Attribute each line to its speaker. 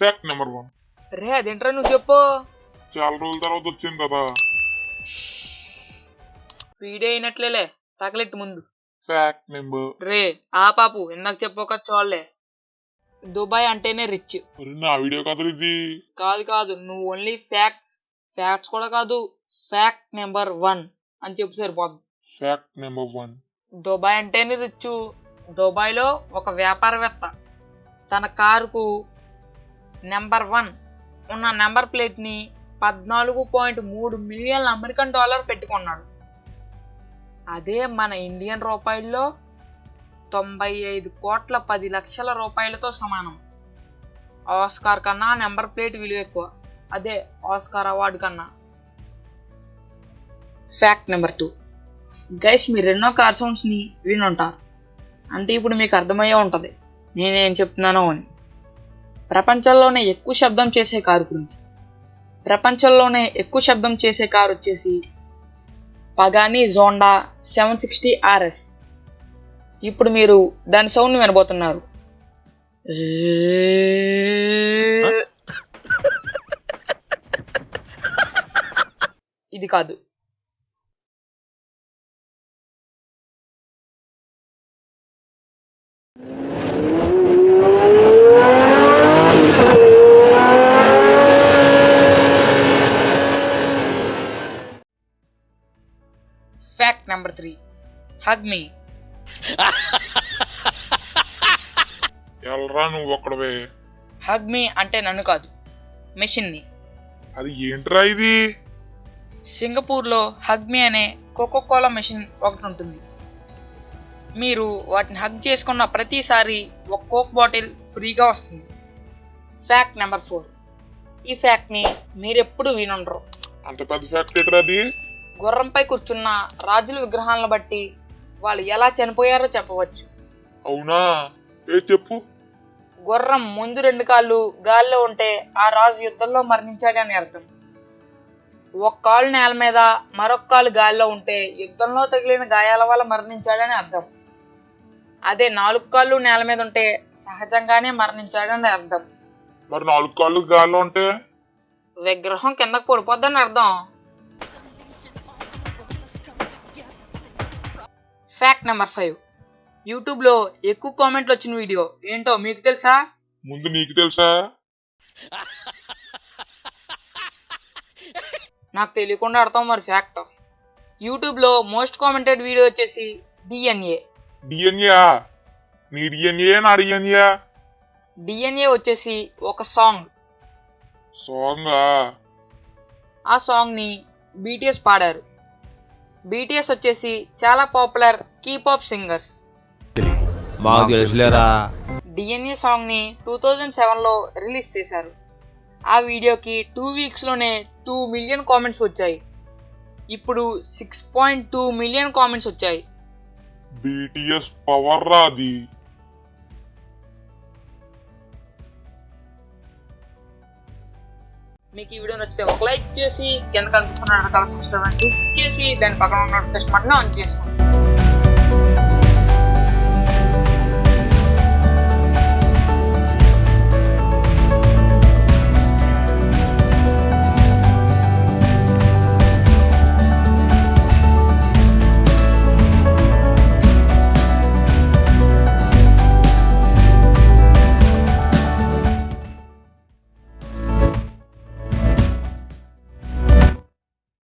Speaker 1: Fact number one
Speaker 2: రే అదేంట్రా నువ్వు చెప్పు.
Speaker 1: చాలా రోజుల తర్వాత వచ్చింది కదా.
Speaker 2: వీడియో అయినట్లేలే తగలెట్టు ముందు.
Speaker 1: ఫ్యాక్ట్ నెంబర్
Speaker 2: రే ఆ పాపు ఇందాక చెప్పక చూడలే దుబాయ్ అంటేనే రిచ్
Speaker 1: మరి నా వీడియో కథలు ఇది.
Speaker 2: కాదు కాదు నువ్వు ఓన్లీ ఫ్యాక్ట్స్ ఫ్యాక్ట్స్ కూడా కాదు ఫ్యాక్ట్ నెంబర్ వన్ అని చెప్పు సరిపోద్ది.
Speaker 1: ఫ్యాక్ట్ నెంబర్ వన్
Speaker 2: దుబాయ్ అంటేనే రిచ్ దుబాయ్లో ఒక వ్యాపారవేత్త తన కారుకు నెంబర్ వన్ ఉన్న నెంబర్ ప్లేట్ని పద్నాలుగు పాయింట్ మూడు మిలియన్ల అమెరికన్ డాలర్ పెట్టుకున్నాడు. అదే మన ఇండియన్ రూపాయల్లో తొంభై ఐదు కోట్ల పది లక్షల రూపాయలతో సమానం. ఆస్కార్ కన్నా నెంబర్ ప్లేట్ విలువ ఎక్కువ. అదే ఆస్కార్ అవార్డు కన్నా. ఫ్యాక్ట్ నెంబర్ టూ గైస్ మీరు ఎన్నో కార్ సౌండ్స్ని వినుంటారు. అంటే ఇప్పుడు మీకు అర్థమయ్యే ఉంటుంది. నేనేం చెప్తున్నానో అని. ప్రపంచంలోనే ఎక్కువ శబ్దం చేసే కారు గురించి. ప్రపంచంలోనే ఎక్కువ శబ్దం చేసే కారు వచ్చేసి Pagani Zonda seven sixty R S ఇప్పుడు మీరు దాని సౌండ్ వినబోతున్నారు. ఇది కాదు. నెంబర్ త్రీ హగ్ మీ
Speaker 1: ఎల్రా నువ్వు ఒక్కడవే.
Speaker 2: హగ్ మీ అంటే నన్ను కాదు. మెషిన్ని
Speaker 1: అది ఏంట్రా ఇది?
Speaker 2: సింగపూర్లో హగ్మీ అనే కోకో కోలా మెషిన్ ఒకటి ఉంటుంది. మీరు వాటిని హగ్ చేసుకున్న ప్రతిసారి ఒక కోక్ బాటిల్ ఫ్రీగా వస్తుంది. ఫ్యాక్ట్ నెంబర్ ఫోర్ ఈ ఫ్యాక్ట్ని మీరెప్పుడు వినుండరు.
Speaker 1: అంత పెద్ద ఫ్యాక్ట్ ఏంట్రా అది?
Speaker 2: గుర్రంపై కూర్చున్న రాజుల విగ్రహాలను బట్టి వాళ్ళు ఎలా చనిపోయారో చెప్పవచ్చు.
Speaker 1: అవునా? ఏ చెప్పు.
Speaker 2: గుర్రం ముందు రెండు కాళ్ళు గాల్లో ఉంటే ఆ రాజు యుద్ధంలో మరణించాడని అర్థం. ఒక కాలు నేల మీద మరొక కాలు గాల్లో ఉంటే యుద్ధంలో తగిలిన గాయాల వల్ల మరణించాడని అర్థం. అదే నాలుగు కాళ్ళు నేల మీద ఉంటే సహజంగానే మరణించాడని అర్థం.
Speaker 1: మరి నాలుగు కాళ్ళు గాల్లో ఉంటే?
Speaker 2: విగ్రహం కిందకు పడిపోద్దని అర్థం. ఫ్యాక్ట్ నెంబర్ ఫైవ్ యూట్యూబ్లో ఎక్కువ కామెంట్లు వచ్చిన వీడియో ఏంటో మీకు తెలుసా?
Speaker 1: ముందు నీకు తెలుసా?
Speaker 2: నాకు తెలియకుండా అర్థం మరి ఫ్యాక్ట్ యూట్యూబ్లో మోస్ట్ కామెంటెడ్ వీడియో వచ్చేసి డిఎన్ఏ
Speaker 1: డిఎన్ఏ నీ డిఎన్ఏ నా డిఎన్ఏ
Speaker 2: డిఎన్ఏ వచ్చేసి ఒక సాంగ్
Speaker 1: సాంగా
Speaker 2: ఆ? సాంగ్ని బీటీఎస్ పాడారు. బీటీఎస్ వచ్చేసి చాలా పాపులర్ కీపాప్ సింగర్స్.
Speaker 3: మాకు తెలుసులేరా?
Speaker 2: డిఎన్ఏ సాంగ్ని టూ థౌజండ్ సెవెన్లో రిలీజ్ చేశారు. ఆ వీడియోకి టూ వీక్స్లోనే టూ మిలియన్ కామెంట్స్ వచ్చాయి. ఇప్పుడు six point two million comments వచ్చాయి.
Speaker 1: బిటిఎస్ పవర్ రా
Speaker 2: మీకు ఈ వీడియో నచ్చితే ఒక లైక్ చేసి కింద కనిపిస్తున్న రకాల సబ్స్క్రైబ్ క్లిక్ చేసి దాని పక్కన ఉన్న నోటిఫికేషన్ బటన్ ఆన్ చేసుకోండి.